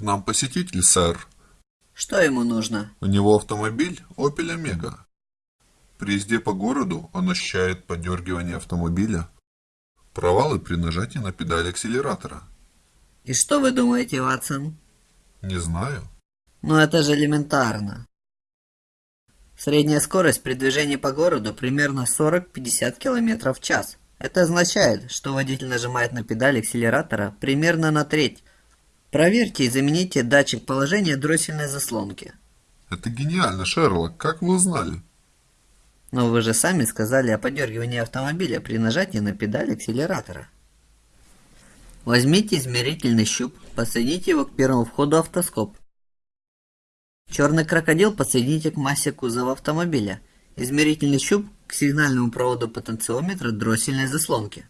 нам посетитель, сэр. Что ему нужно? У него автомобиль Opel Omega. При езде по городу он ощущает подергивание автомобиля, провалы при нажатии на педаль акселератора. И что вы думаете, Ватсон? Не знаю. Ну это же элементарно. Средняя скорость при движении по городу примерно 40-50 км в час. Это означает, что водитель нажимает на педаль акселератора примерно на треть. Проверьте и замените датчик положения дроссельной заслонки. Это гениально, Шерлок. Как вы узнали? Но вы же сами сказали о подергивании автомобиля при нажатии на педаль акселератора. Возьмите измерительный щуп, подсоедините его к первому входу автоскоп. Черный крокодил подсоедините к массе кузова автомобиля. Измерительный щуп к сигнальному проводу потенциометра дроссельной заслонки.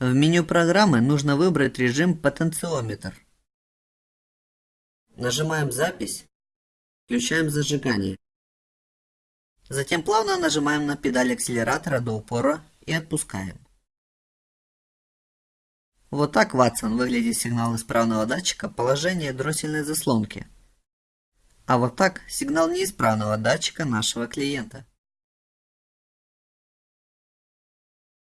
В меню программы нужно выбрать режим потенциометр. Нажимаем запись, включаем зажигание. Затем плавно нажимаем на педаль акселератора до упора и отпускаем. Вот так, Ватсон, выглядит сигнал исправного датчика положения дроссельной заслонки. А вот так сигнал неисправного датчика нашего клиента.